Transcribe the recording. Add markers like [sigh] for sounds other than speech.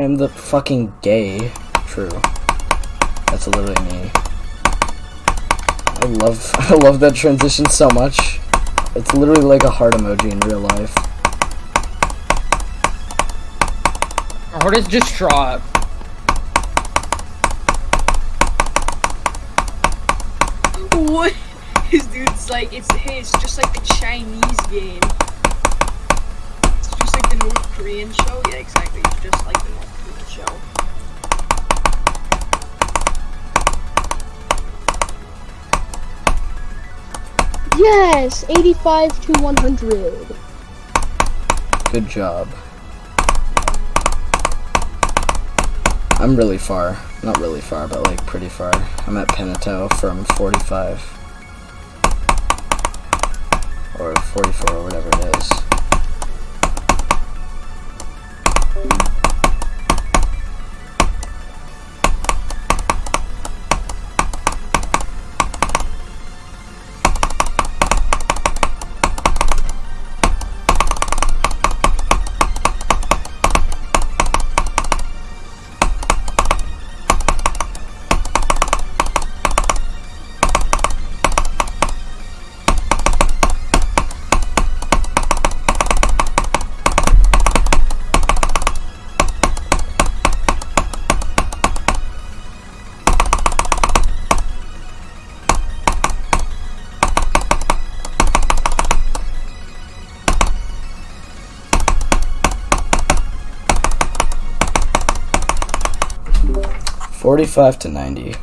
I'm the fucking gay. True. That's literally me. I love [laughs] I love that transition so much. It's literally like a heart emoji in real life. Or is distraught. What? [laughs] His dude's like, it's his, just like the Chinese game. Korean show. Yeah, exactly. It's just like the North Korean show. Yes, 85 to 100. Good job. I'm really far. Not really far, but like pretty far. I'm at Penato from 45. Or 44, or whatever it is. Forty-five to ninety.